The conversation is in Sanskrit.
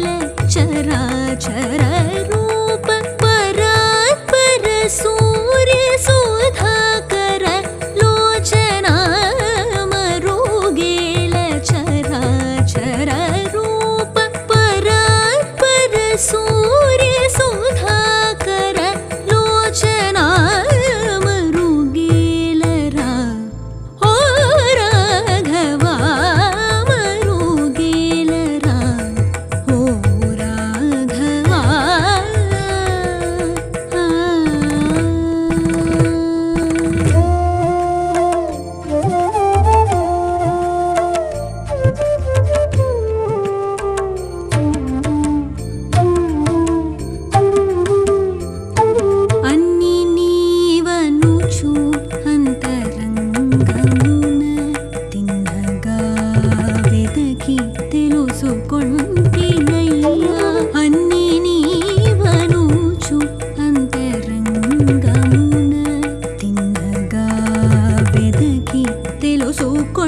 मरुचरा चरा